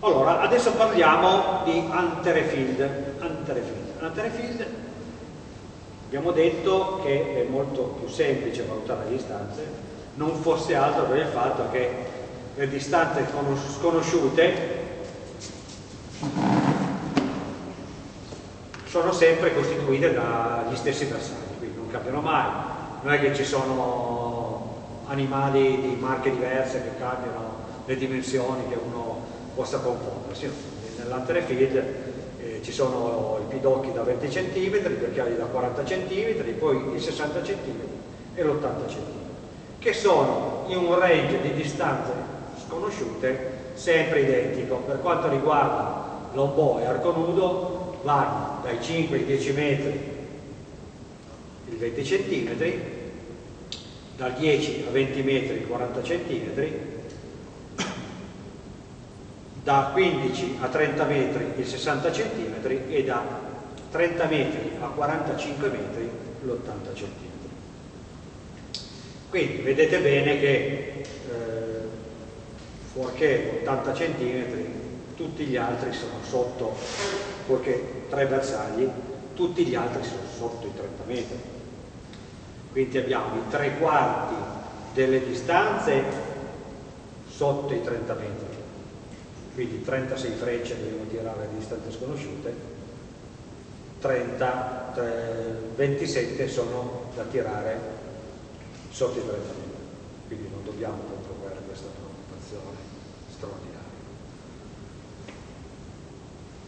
Allora, adesso parliamo di Anterefield. Anterefield. Anterefield abbiamo detto che è molto più semplice valutare le distanze, non fosse altro per il fatto che le distanze sconosciute sono sempre costituite dagli stessi bersagli, quindi non cambiano mai, non è che ci sono animali di marche diverse che cambiano le dimensioni che uno possa confondersi. Nell'anterefield eh, ci sono i pidocchi da 20 cm, i occhiali da 40 cm, poi i 60 cm e l'80 cm, che sono in un range di distanze sconosciute sempre identico. Per quanto riguarda l'ombo e arco nudo vanno dai 5 ai 10 metri il 20 cm, dal 10 a 20 metri il 40 cm da 15 a 30 metri il 60 cm e da 30 metri a 45 metri l'80 cm. Quindi vedete bene che eh, fuorché 80 cm tutti gli altri sono sotto, fuorché tre bersagli, tutti gli altri sono sotto i 30 metri. Quindi abbiamo i tre quarti delle distanze sotto i 30 metri quindi 36 frecce dobbiamo tirare a distanze sconosciute, 30, 27 sono da tirare sotto i 30 metri, quindi non dobbiamo provare questa preoccupazione straordinaria.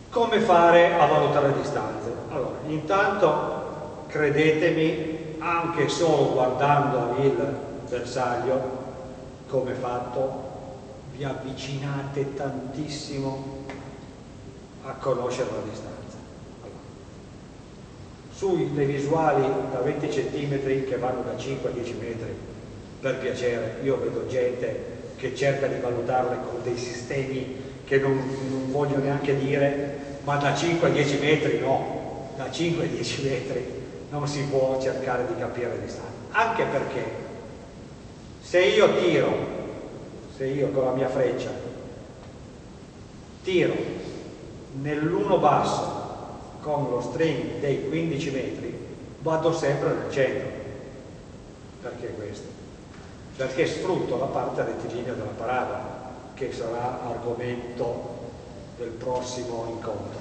Come fare a valutare le distanze? Allora, intanto credetemi, anche solo guardando il bersaglio, come fatto, vi avvicinate tantissimo a conoscere la distanza. Sulle visuali da 20 cm che vanno da 5 a 10 metri, per piacere, io vedo gente che cerca di valutarle con dei sistemi che non, non voglio neanche dire, ma da 5 a 10 metri no, da 5 a 10 metri non si può cercare di capire la distanza. Anche perché se io tiro se io con la mia freccia tiro nell'uno basso con lo string dei 15 metri vado sempre nel centro. Perché questo? perché sfrutto la parte rettilinea della parabola che sarà argomento del prossimo incontro.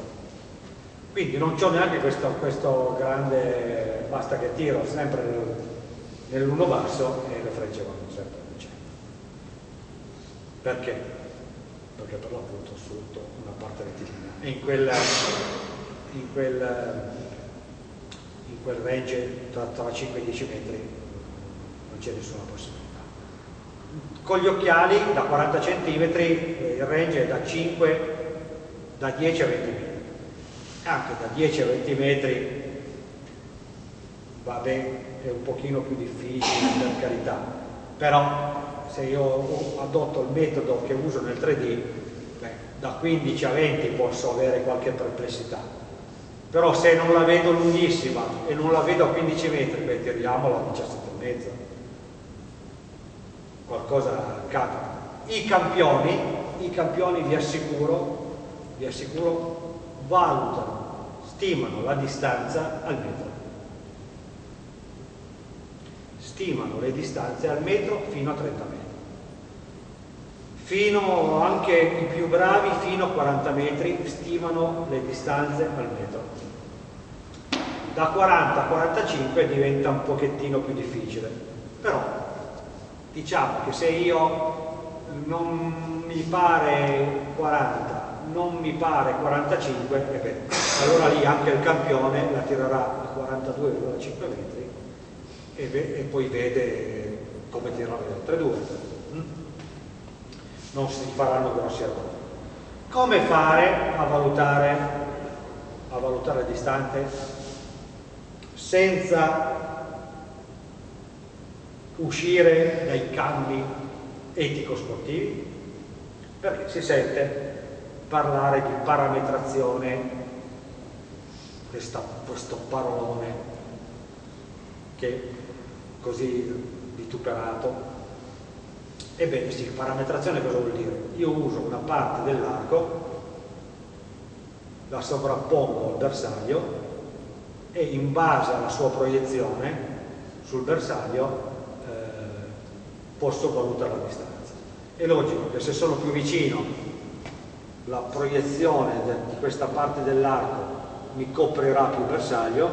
Quindi non c'ho neanche questo, questo, grande basta che tiro sempre nel, nell'uno basso e le frecce vanno sempre perché? Perché per l'appunto sfrutto una parte rettilinea e in quel, in quel, in quel range tra, tra 5 e 10 metri non c'è nessuna possibilità. Con gli occhiali da 40 cm il range è da 5 da 10 a 20 metri. Anche da 10 a 20 metri va bene, è un pochino più difficile per carità, però se io adotto il metodo che uso nel 3D, beh, da 15 a 20 posso avere qualche perplessità. Però se non la vedo lunghissima e non la vedo a 15 metri, beh, tiriamola a 17 e mezzo. Qualcosa capita. I campioni, i campioni vi assicuro, vi assicuro, valutano, stimano la distanza al metro. stimano le distanze al metro fino a 30 metri fino anche i più bravi fino a 40 metri stimano le distanze al metro. Da 40 a 45 diventa un pochettino più difficile. Però diciamo che se io non mi pare 40 non mi pare 45 e beh, allora lì anche il campione la tirerà a 42,5 metri e, e, poi vede come tirare le altre due non si faranno grossi errori. Come fare a valutare, a valutare le distanze senza uscire dai cambi etico-sportivi? Perché si sente parlare di parametrazione, questa, questo parolone che così vituperato Ebbene sì, parametrazione cosa vuol dire? Io uso una parte dell'arco, la sovrappongo al bersaglio e in base alla sua proiezione sul bersaglio eh, posso valutare la distanza. È logico che se sono più vicino la proiezione di questa parte dell'arco mi coprirà più bersaglio,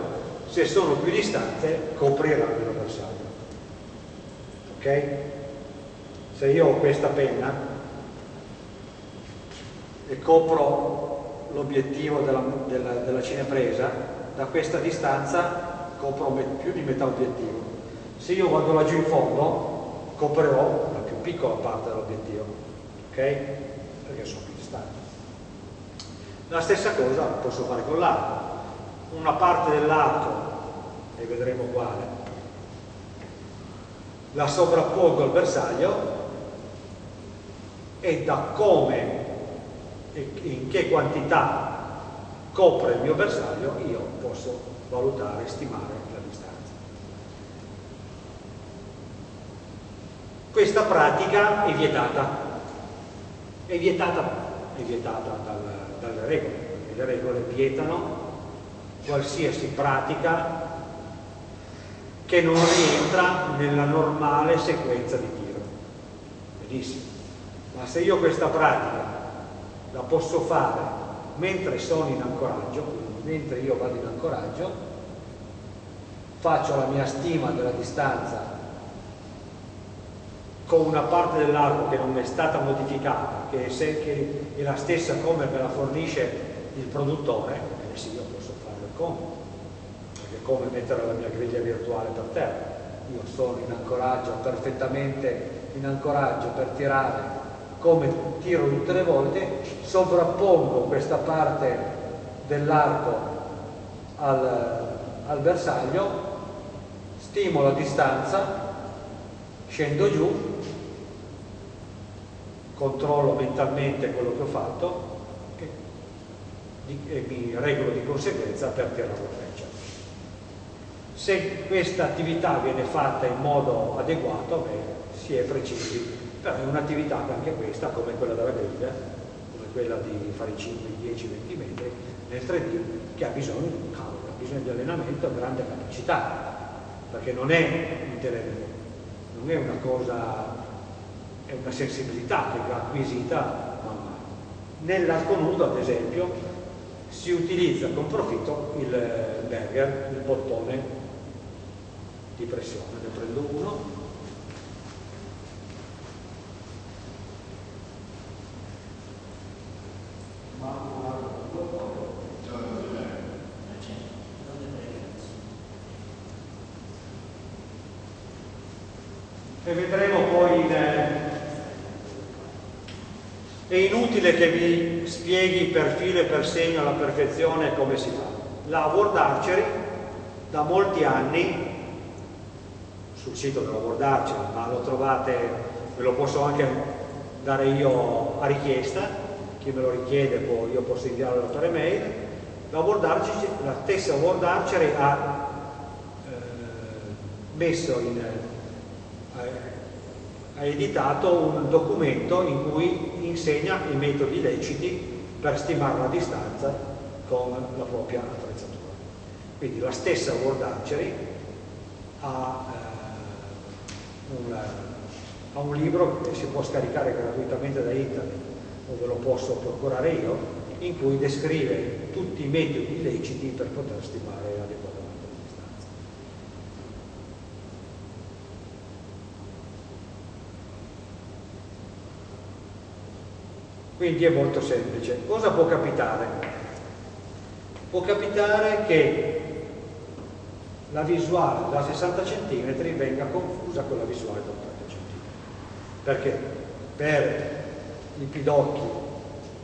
se sono più distante coprirà meno bersaglio. Ok? Se io ho questa penna e copro l'obiettivo della, della, della cinepresa, da questa distanza copro più di metà obiettivo. Se io vado laggiù in fondo, coprirò la più piccola parte dell'obiettivo, ok? Perché sono più distante. La stessa cosa posso fare con l'arco. Una parte dell'arco, e vedremo quale, la sovrappongo al bersaglio e da come e in che quantità copre il mio bersaglio io posso valutare stimare la distanza. Questa pratica è vietata, è vietata, è vietata dal, dalle regole, perché le regole vietano qualsiasi pratica che non rientra nella normale sequenza di tiro. Benissimo. Ma se io questa pratica la posso fare mentre sono in ancoraggio, quindi mentre io vado in ancoraggio, faccio la mia stima della distanza con una parte dell'arco che non è stata modificata, che è, se, che è, la stessa come me la fornisce il produttore, eh sì, io posso farlo come, perché come mettere la mia griglia virtuale per terra. Io sono in ancoraggio, perfettamente in ancoraggio per tirare come tiro tutte le volte, sovrappongo questa parte dell'arco al, al bersaglio, stimo la distanza, scendo giù controllo mentalmente quello che ho fatto e, e mi regolo di conseguenza per tirare la freccia. Se questa attività viene fatta in modo adeguato, beh, si è precisi, è un'attività anche questa, come quella della griglia, come quella di fare i 5, 10, 20 metri nel 3D, che ha bisogno, cavolo, ha bisogno di allenamento e grande capacità, perché non è intelletto, non è una cosa è una sensibilità che va acquisita man mano. Nell'arco nudo, ad esempio, si utilizza con profitto il Berger, il bottone di pressione. Ne prendo uno. E vedremo poi in, è inutile che vi spieghi per filo e per segno alla perfezione come si fa. La World Archery da molti anni sul sito della World Archery, ma lo trovate, ve lo posso anche dare io a richiesta, chi me lo richiede può, io posso inviarlo per email, la, World Archery, la stessa World Archery ha eh, messo in, ha editato un documento in cui insegna i metodi leciti per stimare la distanza con la propria attrezzatura. Quindi la stessa World Archery ha, eh, un, ha un libro che si può scaricare gratuitamente da internet o ve lo posso procurare io, in cui descrive tutti i metodi leciti per poter stimare Quindi è molto semplice. Cosa può capitare? Può capitare che la visuale da 60 cm venga confusa con la visuale da 80 cm. Perché? Per i pidocchi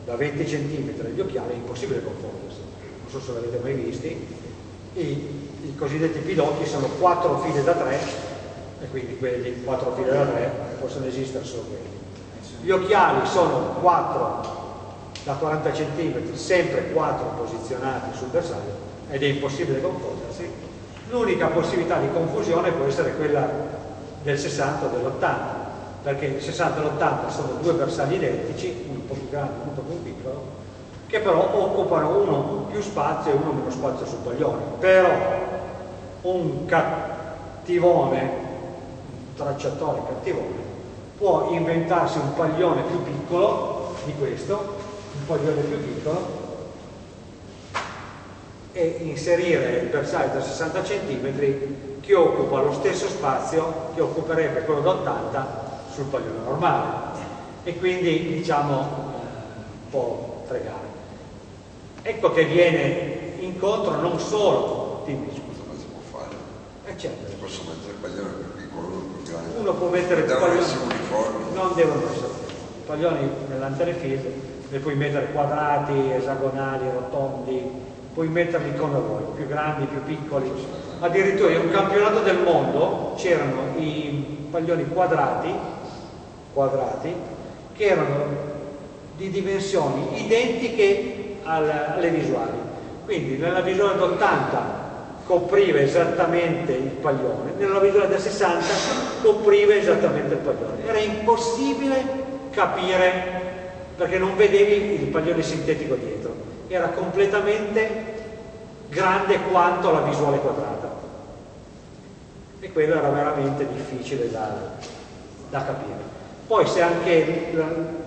da 20 cm degli occhiali è impossibile confondersi. Non so se l'avete mai visti. I, I cosiddetti pidocchi sono 4 file da 3 e quindi quelli 4 file da 3 possono esistere solo quelli gli occhiali sono 4 da 40 cm, sempre 4 posizionati sul bersaglio ed è impossibile confondersi. L'unica possibilità di confusione può essere quella del 60 o dell'80, perché il 60 e l'80 sono due bersagli identici, uno un po' più grande e uno più piccolo, che però occupano uno più spazio e uno meno spazio sul paglione. Però un cattivone, un tracciatore cattivone, può inventarsi un paglione più piccolo di questo, un paglione più piccolo, e inserire il bersaglio da 60 cm che occupa lo stesso spazio che occuperebbe quello da 80 sul paglione normale e quindi diciamo eh, può fregare. Ecco che viene incontro non solo, dimmi scusa, ma si può fare? Eh certo. Si posso mettere il paglione più piccolo, grande. Uno può mettere il paglione. uniformi. Non devono essere i paglioni nell'anterefield, ne puoi mettere quadrati, esagonali, rotondi, puoi metterli come vuoi, più grandi, più piccoli. Addirittura in un campionato del mondo c'erano i paglioni quadrati, quadrati che erano di dimensioni identiche alle visuali. Quindi nella visuale d'80 copriva esattamente il paglione, nella visuale da 60 copriva esattamente il paglione. Era impossibile capire perché non vedevi il paglione sintetico dietro, era completamente grande quanto la visuale quadrata. E quello era veramente difficile da, da capire. Poi se anche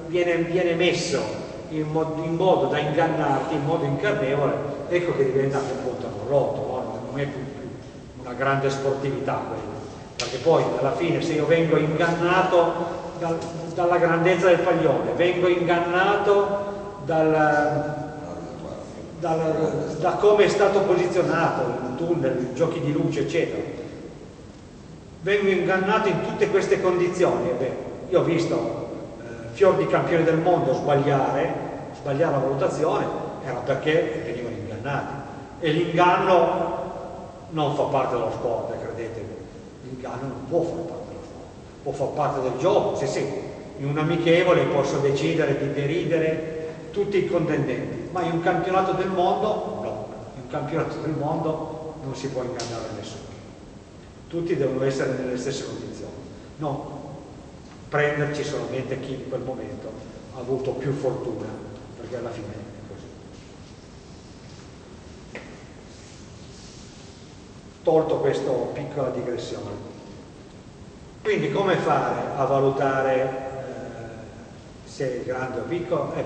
viene, viene messo in modo, in modo, da ingannarti, in modo incarnevole, ecco che diventa un punto rotto, non è più, più una grande sportività quella. Perché poi alla fine se io vengo ingannato dal, dalla grandezza del paglione, vengo ingannato dal, dal, da come è stato posizionato il tunnel, i giochi di luce, eccetera. Vengo ingannato in tutte queste condizioni. Beh, io ho visto eh, fior di campioni del mondo sbagliare, sbagliare la valutazione, era perché venivano ingannati. E l'inganno non fa parte dello sport, credetemi. L'inganno non può far parte dello sport, può far parte del gioco, sì sì. In un amichevole posso decidere di deridere tutti i contendenti, ma in un campionato del mondo no, in un campionato del mondo non si può ingannare nessuno. Tutti devono essere nelle stesse condizioni, non prenderci solamente chi in quel momento ha avuto più fortuna, perché alla fine è così. Tolto questa piccola digressione. Quindi come fare a valutare eh, se è grande o piccolo? Eh,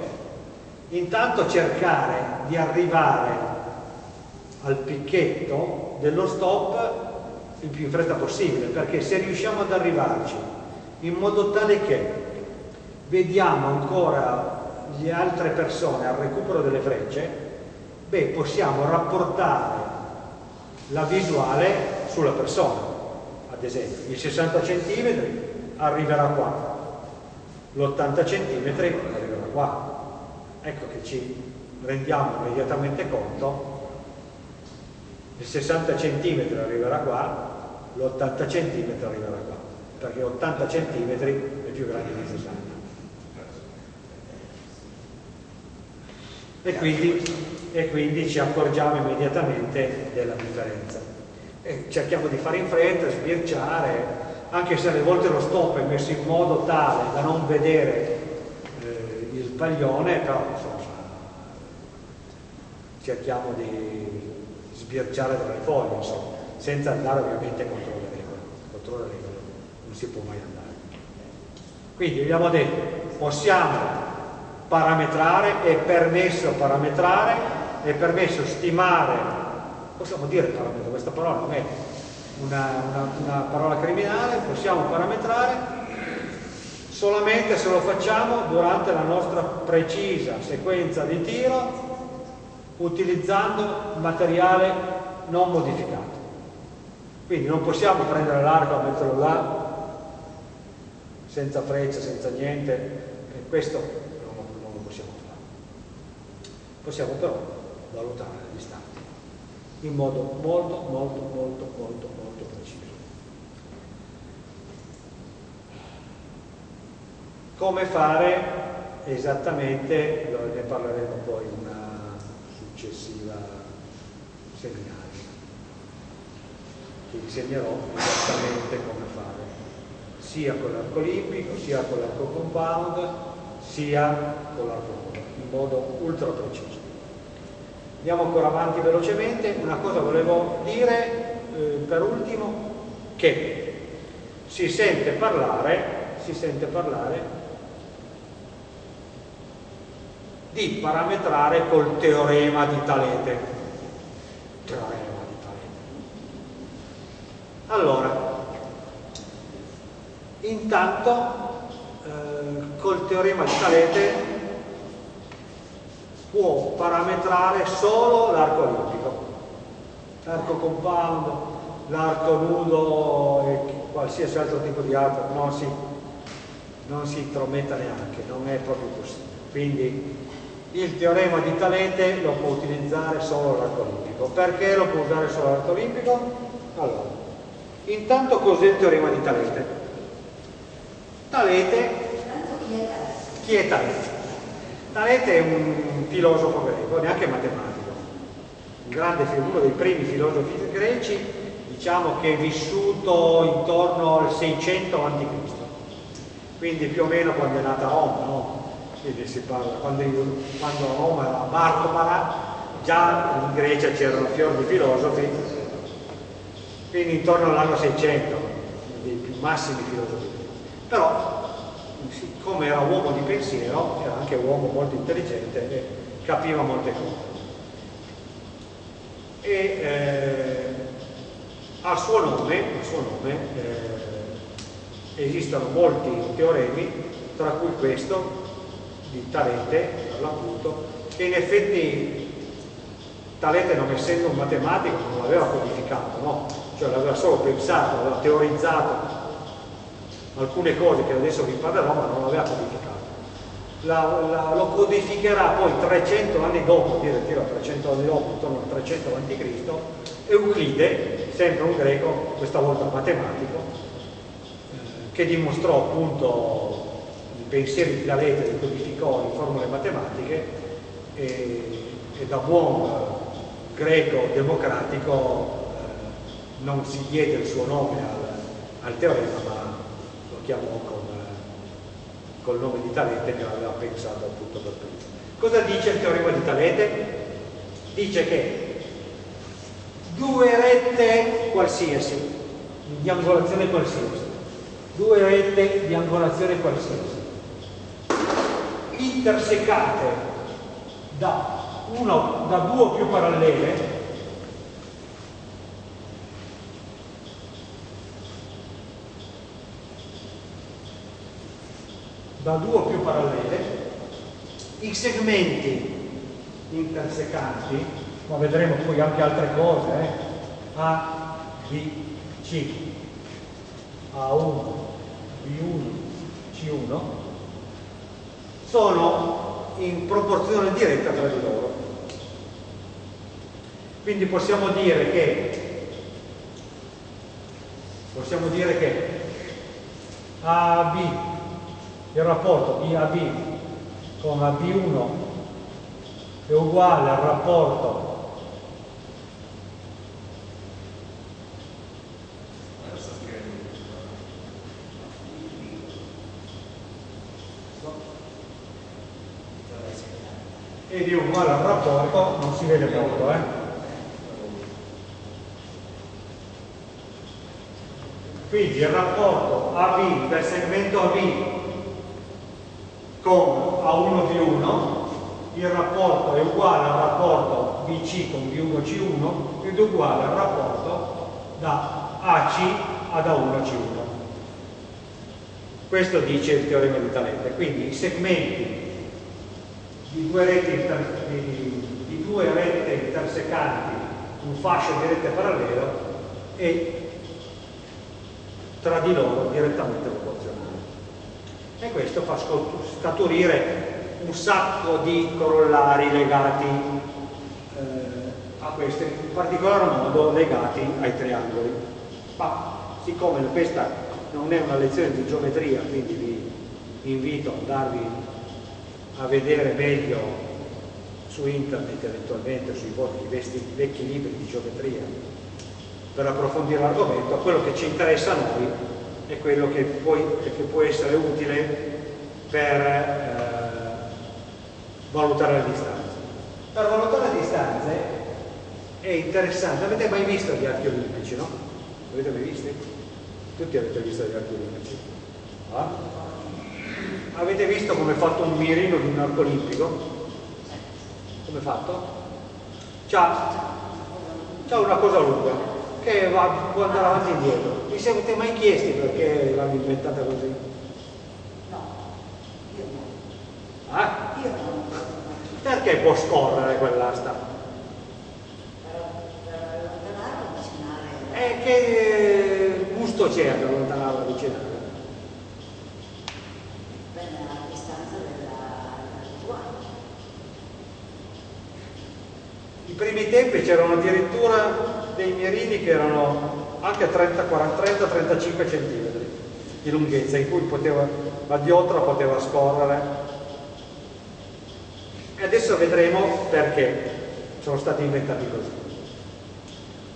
intanto cercare di arrivare al picchetto dello stop il più in fretta possibile perché se riusciamo ad arrivarci in modo tale che vediamo ancora le altre persone al recupero delle frecce beh possiamo rapportare la visuale sulla persona. Ad esempio il 60 cm arriverà qua l'80 cm arriverà qua. Ecco che ci rendiamo immediatamente conto. Il 60 cm arriverà qua l'80 cm arriverà qua perché 80 cm è più grande di 60 e quindi, e quindi ci accorgiamo immediatamente della differenza e cerchiamo di fare in fretta, sbirciare anche se alle volte lo stop è messo in modo tale da non vedere paglione, però insomma, cerchiamo di sbirciare dalle foglie, insomma, senza andare ovviamente contro le regole. Contro le regole non si può mai andare. Quindi abbiamo detto, possiamo parametrare, è permesso parametrare, è permesso stimare, possiamo dire parametro, questa parola non è una, una, una parola criminale, possiamo parametrare solamente se lo facciamo durante la nostra precisa sequenza di tiro utilizzando materiale non modificato. Quindi non possiamo prendere l'arco e metterlo là senza freccia, senza niente, questo non, non lo possiamo fare. Possiamo però valutare le distanze in modo molto, molto, molto, molto, molto preciso. Come fare esattamente, ne parleremo poi in una successiva seminario, che insegnerò esattamente come fare. sia con l'arco olimpico, sia con l'arco compound, sia con l'arco in modo ultra preciso. Andiamo ancora avanti velocemente, una cosa volevo dire eh, per ultimo, che si sente parlare, si sente parlare di parametrare col teorema di Talete. Teorema di Talete. Allora, intanto eh, col teorema di Talete può parametrare solo l'arco olimpico, l'arco compound, l'arco nudo e qualsiasi altro tipo di arco non si, non si intrometta neanche, non è proprio possibile. Quindi il teorema di Talete lo può utilizzare solo l'arco olimpico. Perché lo può usare solo l'arco olimpico? Allora, intanto cos'è il teorema di Talete? Talete, chi è Talete? Talete è un filosofo greco, neanche matematico, un grande, uno dei primi filosofi greci, diciamo che è vissuto intorno al 600 a.C., quindi più o meno quando è nata Roma, no? quindi si parla, quando, quando Roma era Bartobara, già in Grecia c'erano fior di filosofi, quindi intorno all'anno 600, dei più massimi filosofi. Però, siccome era uomo di pensiero, era anche uomo molto intelligente e capiva molte cose. E eh, al suo nome, al suo nome eh, esistono molti teoremi, tra cui questo, di Talete, per l'appunto, che in effetti Talete non essendo un matematico non l'aveva codificato, no? cioè l'aveva solo pensato, aveva teorizzato alcune cose che adesso vi parlerò, ma non l'aveva codificato. La, la, lo codificherà poi 300 anni dopo, addirittura 300 anni dopo, intorno al 300 a.C., Euclide, sempre un greco, questa volta matematico, eh, che dimostrò appunto pensieri di Talete li codificò in formule matematiche e, e da buon greco democratico eh, non si diede il suo nome al, al teorema ma chiamò con, col nome di Talete che aveva pensato appunto per primo. Cosa dice il teorema di Talete? Dice che due rette qualsiasi, di angolazione qualsiasi, due rette di angolazione qualsiasi, intersecate da, uno, da due o più parallele da due o più parallele i segmenti intersecanti ma vedremo poi anche altre cose eh? A, B, C A1 B1 C1 sono in proporzione diretta tra di loro. Quindi possiamo dire che possiamo dire che AB, il rapporto di AB con AB1 è uguale al rapporto ed è uguale al rapporto, non si vede molto, eh? Quindi il rapporto AB del segmento AB con A1 di 1, il rapporto è uguale al rapporto BC con B1C1 ed è uguale al rapporto da AC ad A1C1. Questo dice il teorema di Talete. Quindi i segmenti di due reti, di, due rette intersecanti, un fascio di rete parallelo e tra di loro direttamente proporzionale. E questo fa scaturire un sacco di corollari legati eh, a questo, in particolar modo legati ai triangoli. Ma siccome questa non è una lezione di geometria, quindi vi invito ad andarvi a vedere meglio su internet eventualmente sui vecchi, vecchi libri di geometria per approfondire l'argomento, quello che ci interessa a noi è quello che, poi, che può essere utile per eh, valutare le distanze. Per valutare le distanze è interessante, avete mai visto gli archi olimpici, no? Avete mai visti? Tutti avete visto gli archi olimpici? Ah? Avete visto come è fatto un mirino di un arco olimpico? Come è fatto? C'ha, una cosa lunga che va, può andare avanti e indietro. Vi siete mai chiesti perché l'hanno inventata così? No, io no. Ah? Io no. Perché può scorrere quell'asta? Per allontanare o avvicinare. E che gusto c'è ad allontanarla avvicinare? I primi tempi c'erano addirittura dei mirini che erano anche 30-35 cm di lunghezza, in cui poteva, la diotra poteva scorrere. E adesso vedremo perché sono stati inventati così.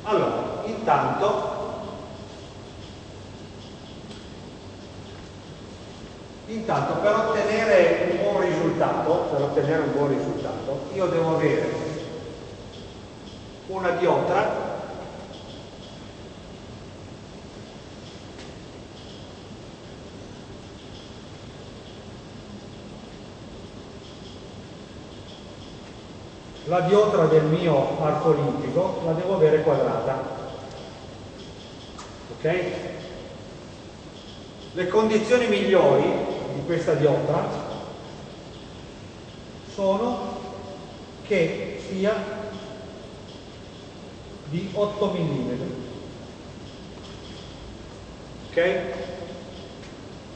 Allora, intanto Intanto per ottenere un buon risultato, per ottenere un buon risultato, io devo avere una diotra la diotra del mio arco olimpico la devo avere quadrata ok? le condizioni migliori di questa diotra sono che sia di 8 mm ok?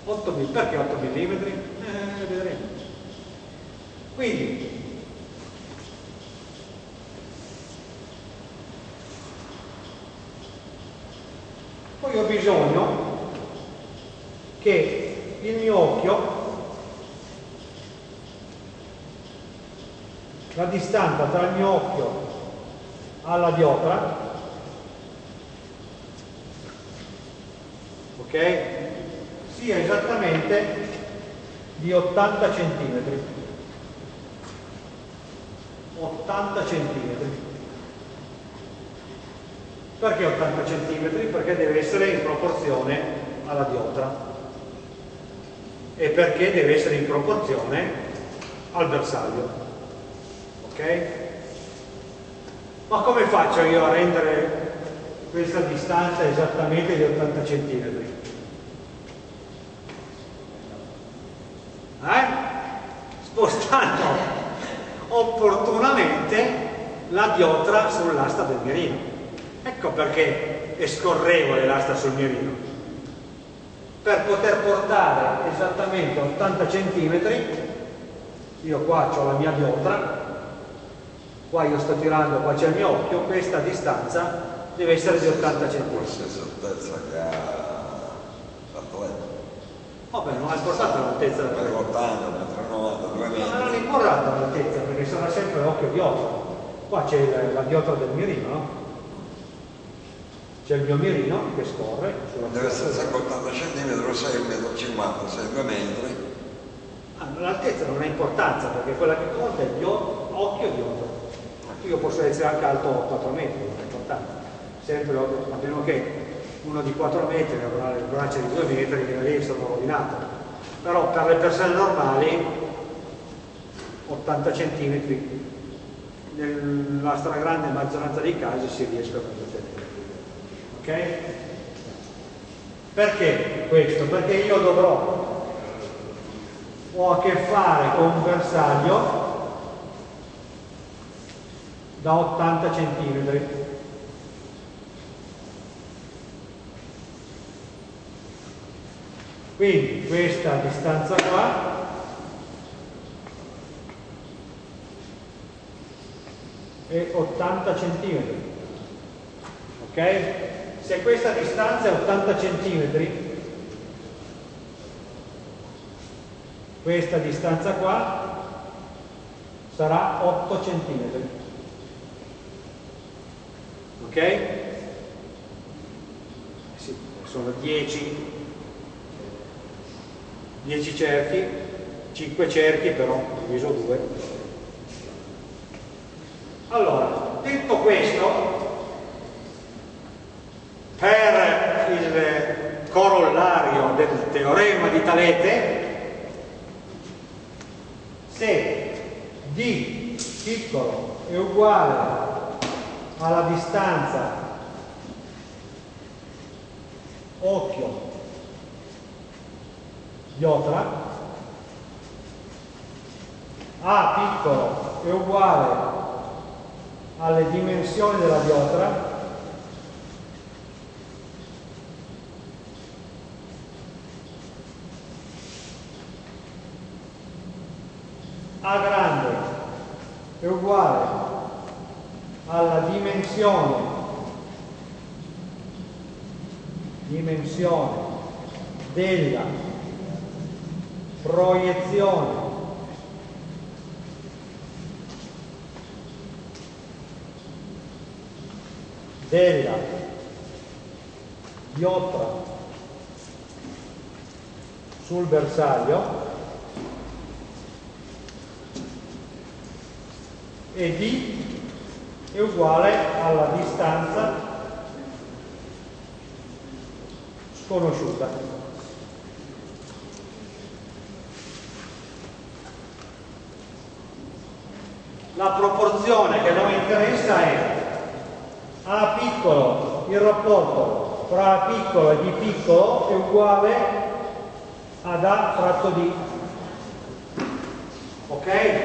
8 mm perché 8 mm? Eh, vedremo quindi poi ho bisogno che il mio occhio la distanza tra il mio occhio alla diotra ok sia esattamente di 80 cm 80 cm perché 80 cm? Perché deve essere in proporzione alla diotra e perché deve essere in proporzione al bersaglio. Ok? Ma come faccio io a rendere questa distanza esattamente di 80 cm? Eh? Spostando opportunamente la diotra sull'asta del mirino. Ecco perché è scorrevole l'asta sul mirino. Per poter portare esattamente 80 cm, io qua ho la mia diotra, qua io sto tirando, qua c'è il mio occhio, questa distanza deve essere di 80 cm. Essere altezza che ha l'atleta. Vabbè, non hai portato l'altezza Per del 80, per 90, 2 metri. Ma non è importa l'altezza perché sarà sempre occhio diotra. Qua c'è la, la diotra del mirino, no? C'è il mio mirino che scorre sulla Deve essere sempre 80 cm, 6 1,50 m, 6 2 metri. Ah, L'altezza non ha importanza perché quella che conta è occhio diotra. Io posso essere anche alto 4 metri, non è importante. Sempre a meno che uno di 4 metri avrà le braccia di 2 metri che lì sono rovinato. Però per le persone normali 80 cm nella stragrande maggioranza dei casi si riescono a ottenere. Ok? Perché questo? Perché io dovrò, ho a che fare con un bersaglio da 80 cm. Quindi questa distanza qua è 80 cm. Ok? Se questa distanza è 80 cm, questa distanza qua sarà 8 cm. Ok? Sì, sono 10 10 cerchi, 5 cerchi però diviso 2. Allora, detto questo, per il corollario del teorema di Talete, se d piccolo è uguale alla distanza. Occhio. Diotra A piccolo è uguale alle dimensioni della diotra A grande è uguale alla dimensione. Dimensione della proiezione. Della diotra sul bersaglio. E D è uguale alla distanza sconosciuta. La proporzione che a noi interessa è A piccolo, il rapporto tra A piccolo e D piccolo è uguale ad A fratto D. Ok?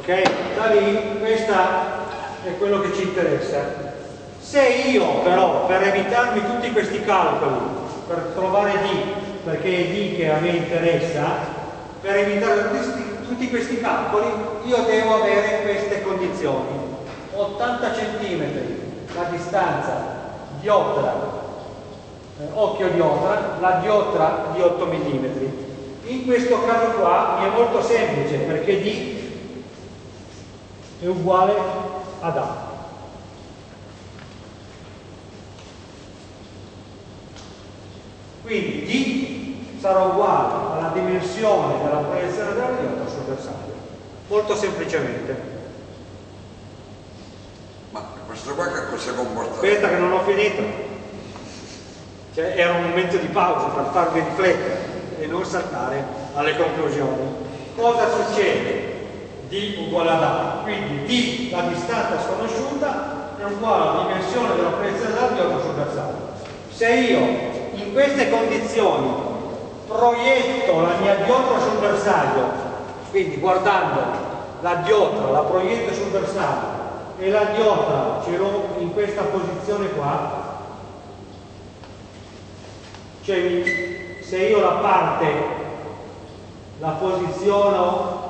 Ok? Da lì questo è quello che ci interessa. Se io però, per evitarmi tutti questi calcoli, per trovare D, perché è D che a me interessa, per evitare tutti, tutti questi calcoli, io devo avere queste condizioni. 80 cm la distanza diotra, eh, occhio diotra, la diotra di 8 mm. In questo caso qua mi è molto semplice perché D è uguale ad A. Quindi D sarà uguale alla dimensione della proiezione della diota sul bersaglio. Molto semplicemente. Ma questo qua che cosa comporta? Aspetta che non ho finito. Cioè, era un momento di pausa per farvi riflettere e non saltare alle conclusioni. Cosa succede? D uguale ad A, quindi d la distanza sconosciuta è uguale alla dimensione della proiezione della diotra sul bersaglio. Se io in queste condizioni proietto la mia diotra sul bersaglio, quindi guardando la diotra, la proietto sul bersaglio e la diotra ce l'ho in questa posizione qua, cioè se io la parte la posiziono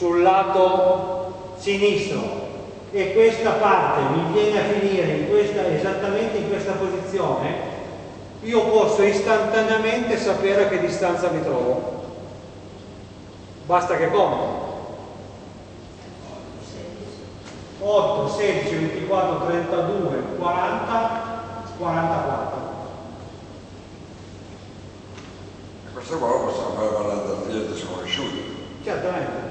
sul lato sinistro e questa parte mi viene a finire in questa, esattamente in questa posizione, io posso istantaneamente sapere a che distanza mi trovo. Basta che conto. 8, 16, 24, 32, 40, 44. Questo qua possiamo fare parlando da clienti sconosciuti. Certamente.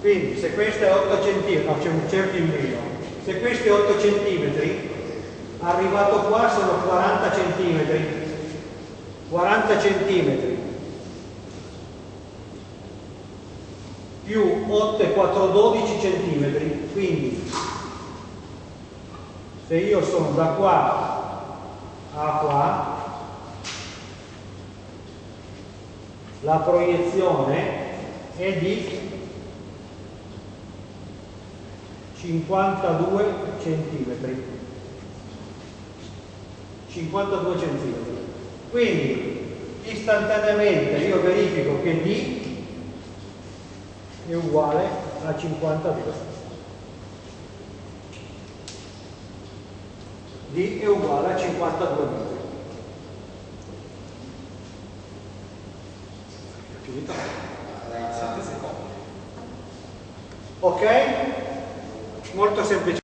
Quindi se questo è 8 cm, no c'è un cerchio in meno, se questo è 8 cm, arrivato qua sono 40 cm, 40 cm più 8 e 4, 12 cm, quindi se io sono da qua a qua, la proiezione è di 52 centimetri 52 centimetri quindi istantaneamente io verifico che D è uguale a 52 D è uguale a 52 metri finito? 7 secondi Ok? Molto semplice.